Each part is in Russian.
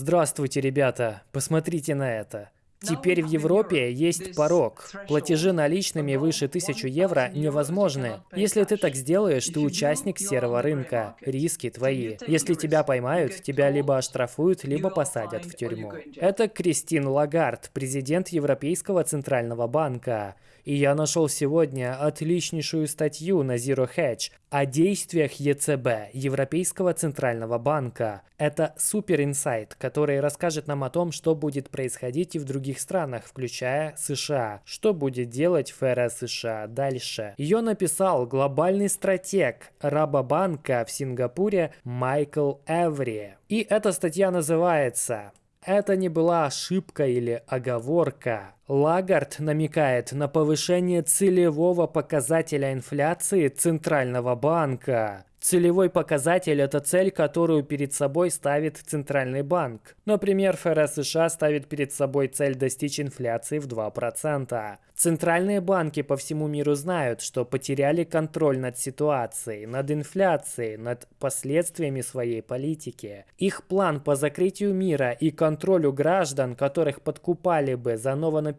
Здравствуйте, ребята, посмотрите на это. Теперь в Европе есть порог. Платежи наличными выше 1000 евро невозможны. Если ты так сделаешь, ты участник серого рынка. Риски твои. Если тебя поймают, тебя либо оштрафуют, либо посадят в тюрьму. Это Кристин Лагард, президент Европейского Центрального банка. И я нашел сегодня отличнейшую статью на Zero Hedge о действиях ЕЦБ, Европейского Центрального Банка. Это супер инсайт, который расскажет нам о том, что будет происходить и в других странах, включая США. Что будет делать ФРС США дальше. Ее написал глобальный стратег Рабобанка в Сингапуре Майкл Эври. И эта статья называется это не была ошибка или оговорка. Лагард намекает на повышение целевого показателя инфляции Центрального банка. Целевой показатель – это цель, которую перед собой ставит Центральный банк. Например, ФРС США ставит перед собой цель достичь инфляции в 2%. Центральные банки по всему миру знают, что потеряли контроль над ситуацией, над инфляцией, над последствиями своей политики. Их план по закрытию мира и контролю граждан, которых подкупали бы за новонапечатанные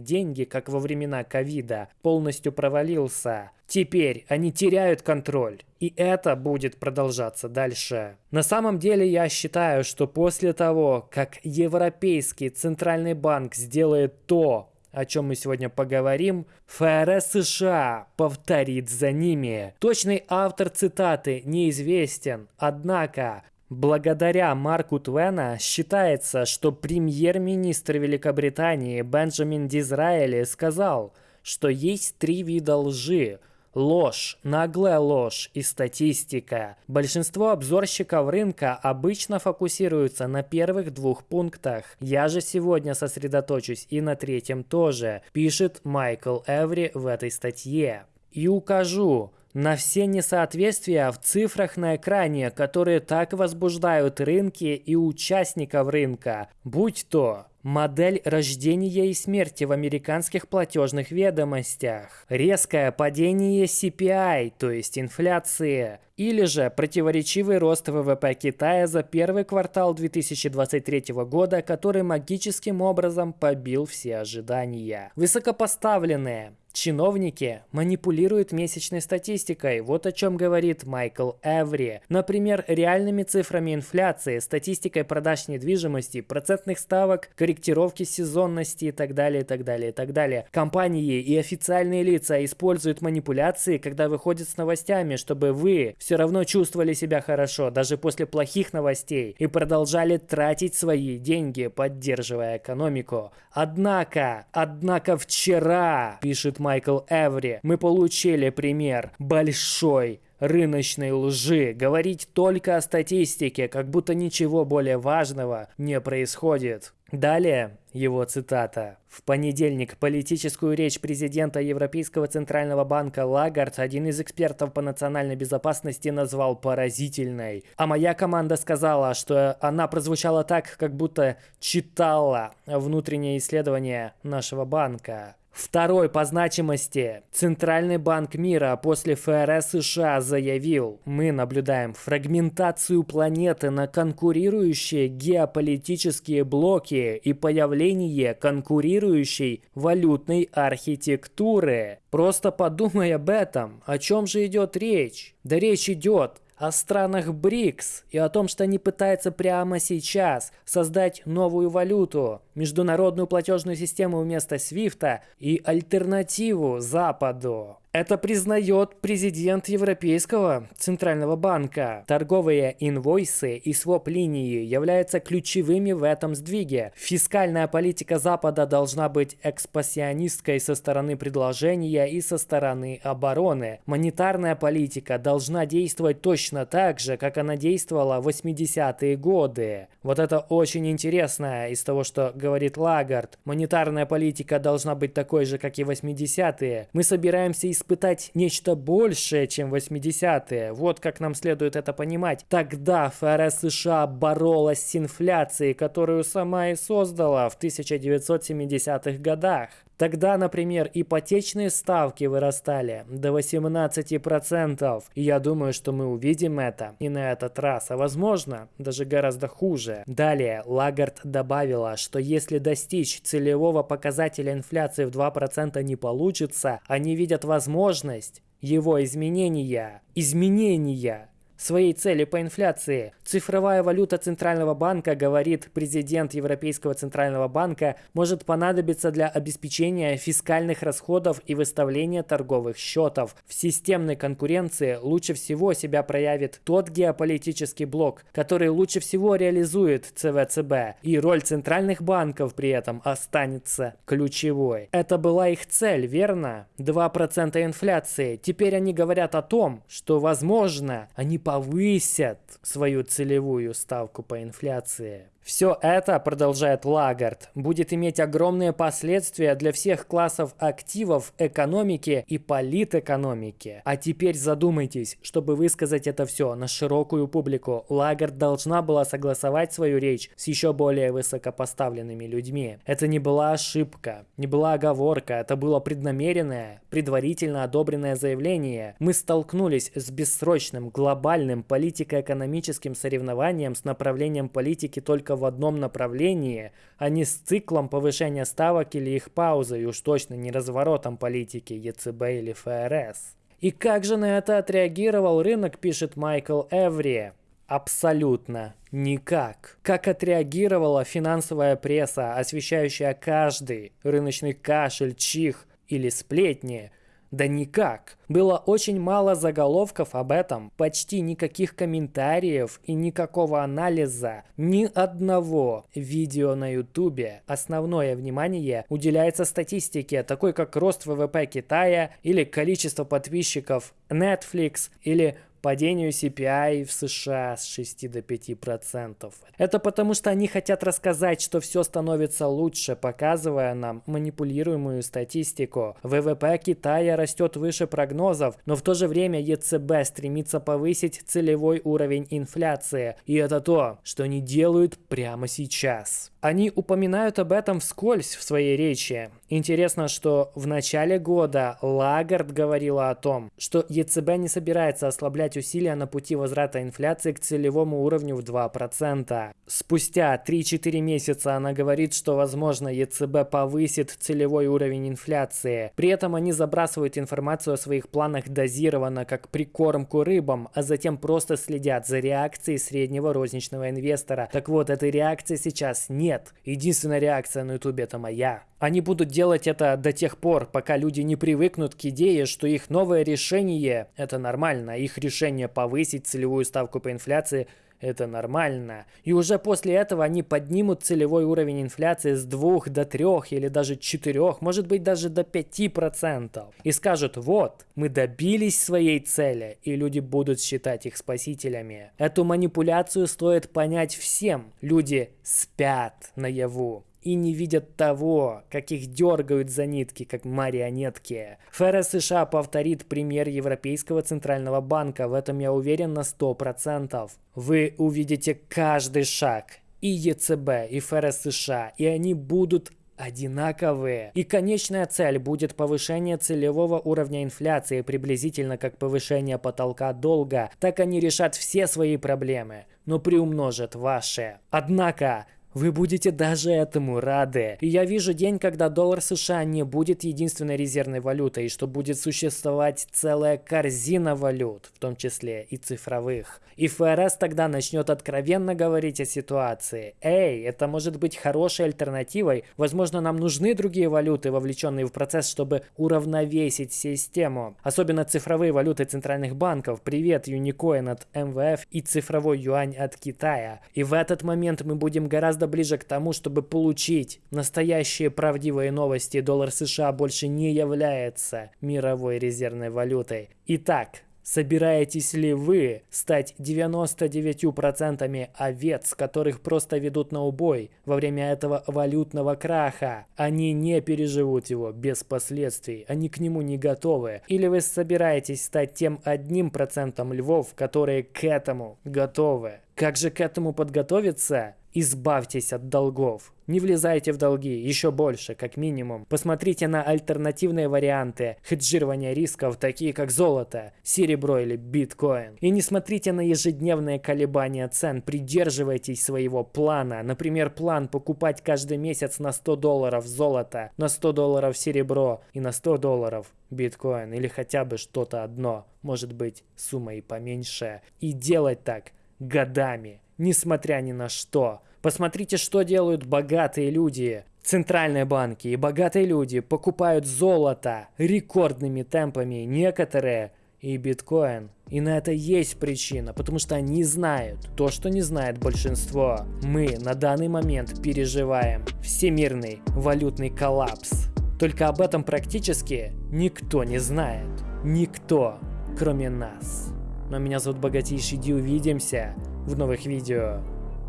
деньги, как во времена ковида, полностью провалился. Теперь они теряют контроль. И это будет продолжаться дальше. На самом деле я считаю, что после того, как Европейский Центральный банк сделает то, о чем мы сегодня поговорим, ФРС США повторит за ними. Точный автор цитаты неизвестен, однако Благодаря Марку Твена считается, что премьер-министр Великобритании Бенджамин Дизраэли сказал, что есть три вида лжи – Ложь, наглая ложь и статистика. Большинство обзорщиков рынка обычно фокусируются на первых двух пунктах. Я же сегодня сосредоточусь и на третьем тоже, пишет Майкл Эври в этой статье. И укажу, на все несоответствия в цифрах на экране, которые так возбуждают рынки и участников рынка, будь то Модель рождения и смерти в американских платежных ведомостях. Резкое падение CPI, то есть инфляции. Или же противоречивый рост ВВП Китая за первый квартал 2023 года, который магическим образом побил все ожидания. Высокопоставленные Чиновники манипулируют месячной статистикой, вот о чем говорит Майкл Эври. Например, реальными цифрами инфляции, статистикой продаж недвижимости, процентных ставок, корректировки сезонности и так далее, и так далее, и так далее. Компании и официальные лица используют манипуляции, когда выходят с новостями, чтобы вы все равно чувствовали себя хорошо, даже после плохих новостей, и продолжали тратить свои деньги, поддерживая экономику. Однако, однако вчера, пишет Майкл Эври, мы получили пример большой рыночной лжи, говорить только о статистике, как будто ничего более важного не происходит. Далее его цитата. В понедельник политическую речь президента Европейского Центрального банка Лагард один из экспертов по национальной безопасности назвал поразительной. А моя команда сказала, что она прозвучала так, как будто читала внутреннее исследование нашего банка. Второй по значимости. Центральный банк мира после ФРС США заявил, мы наблюдаем фрагментацию планеты на конкурирующие геополитические блоки и появление конкурирующей валютной архитектуры. Просто подумай об этом. О чем же идет речь? Да речь идет о странах БРИКС и о том, что они пытаются прямо сейчас создать новую валюту, международную платежную систему вместо Свифта и альтернативу Западу. Это признает президент Европейского Центрального банка. Торговые инвойсы и своп-линии являются ключевыми в этом сдвиге. Фискальная политика Запада должна быть экспансионистской со стороны предложения и со стороны обороны. Монетарная политика должна действовать точно так же, как она действовала в 80-е годы. Вот это очень интересно из того, что говорит Лагард. Монетарная политика должна быть такой же, как и 80-е. Мы собираемся из испытать нечто большее, чем 80-е. Вот как нам следует это понимать. Тогда ФРС США боролась с инфляцией, которую сама и создала в 1970-х годах. Тогда, например, ипотечные ставки вырастали до 18%. И я думаю, что мы увидим это и на этот раз, а возможно, даже гораздо хуже. Далее, Лагард добавила, что если достичь целевого показателя инфляции в 2% не получится, они видят возможность его изменения. Изменения своей цели по инфляции. Цифровая валюта Центрального банка, говорит президент Европейского Центрального банка, может понадобиться для обеспечения фискальных расходов и выставления торговых счетов. В системной конкуренции лучше всего себя проявит тот геополитический блок, который лучше всего реализует ЦВЦБ, и роль центральных банков при этом останется ключевой. Это была их цель, верно? 2% инфляции. Теперь они говорят о том, что, возможно, они повысят свою целевую ставку по инфляции. Все это, продолжает Лагард, будет иметь огромные последствия для всех классов активов экономики и политэкономики. А теперь задумайтесь, чтобы высказать это все на широкую публику, Лагард должна была согласовать свою речь с еще более высокопоставленными людьми. Это не была ошибка, не была оговорка, это было преднамеренное, предварительно одобренное заявление. Мы столкнулись с бессрочным, глобальным политико-экономическим соревнованием с направлением политики только в одном направлении, а не с циклом повышения ставок или их паузой, уж точно не разворотом политики ЕЦБ или ФРС. И как же на это отреагировал рынок, пишет Майкл Эври. Абсолютно никак. Как отреагировала финансовая пресса, освещающая каждый рыночный кашель, чих или сплетни, да никак. Было очень мало заголовков об этом, почти никаких комментариев и никакого анализа, ни одного видео на ютубе. Основное внимание уделяется статистике, такой как рост ВВП Китая или количество подписчиков Netflix или падению CPI в США с 6 до 5%. Это потому, что они хотят рассказать, что все становится лучше, показывая нам манипулируемую статистику. ВВП Китая растет выше прогнозов, но в то же время ЕЦБ стремится повысить целевой уровень инфляции. И это то, что они делают прямо сейчас. Они упоминают об этом вскользь в своей речи. Интересно, что в начале года Лагард говорила о том, что ЕЦБ не собирается ослаблять усилия на пути возврата инфляции к целевому уровню в 2%. Спустя 3-4 месяца она говорит, что возможно ЕЦБ повысит целевой уровень инфляции. При этом они забрасывают информацию о своих планах дозированно, как прикормку рыбам, а затем просто следят за реакцией среднего розничного инвестора. Так вот, этой реакции сейчас нет. Единственная реакция на ютубе это моя. Они будут делать это до тех пор, пока люди не привыкнут к идее, что их новое решение – это нормально. Их решение повысить целевую ставку по инфляции – это нормально. И уже после этого они поднимут целевой уровень инфляции с 2 до 3 или даже 4, может быть даже до 5%. И скажут, вот, мы добились своей цели, и люди будут считать их спасителями. Эту манипуляцию стоит понять всем. Люди спят наяву и не видят того, как их дергают за нитки, как марионетки. ФРС США повторит пример Европейского Центрального Банка, в этом я уверен на 100%. Вы увидите каждый шаг и ЕЦБ, и ФРС США, и они будут одинаковые. И конечная цель будет повышение целевого уровня инфляции приблизительно как повышение потолка долга. Так они решат все свои проблемы, но приумножат ваши. Однако, вы будете даже этому рады. И я вижу день, когда доллар США не будет единственной резервной валютой, и что будет существовать целая корзина валют, в том числе и цифровых. И ФРС тогда начнет откровенно говорить о ситуации. Эй, это может быть хорошей альтернативой. Возможно, нам нужны другие валюты, вовлеченные в процесс, чтобы уравновесить систему. Особенно цифровые валюты центральных банков. Привет, Юникоин от МВФ и цифровой юань от Китая. И в этот момент мы будем гораздо гораздо ближе к тому, чтобы получить настоящие правдивые новости. Доллар США больше не является мировой резервной валютой. Итак, Собираетесь ли вы стать 99% овец, которых просто ведут на убой во время этого валютного краха? Они не переживут его без последствий, они к нему не готовы. Или вы собираетесь стать тем одним процентом львов, которые к этому готовы? Как же к этому подготовиться? Избавьтесь от долгов. Не влезайте в долги, еще больше, как минимум. Посмотрите на альтернативные варианты хеджирования рисков, такие как золото, серебро или биткоин. И не смотрите на ежедневные колебания цен, придерживайтесь своего плана. Например, план покупать каждый месяц на 100 долларов золото, на 100 долларов серебро и на 100 долларов биткоин или хотя бы что-то одно, может быть сумма и поменьше. И делать так годами, несмотря ни на что. Посмотрите, что делают богатые люди. Центральные банки и богатые люди покупают золото рекордными темпами, некоторые и биткоин. И на это есть причина, потому что они знают то, что не знает большинство. Мы на данный момент переживаем всемирный валютный коллапс. Только об этом практически никто не знает. Никто, кроме нас. Но меня зовут Богатейший Ди, увидимся в новых видео.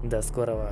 До скорого.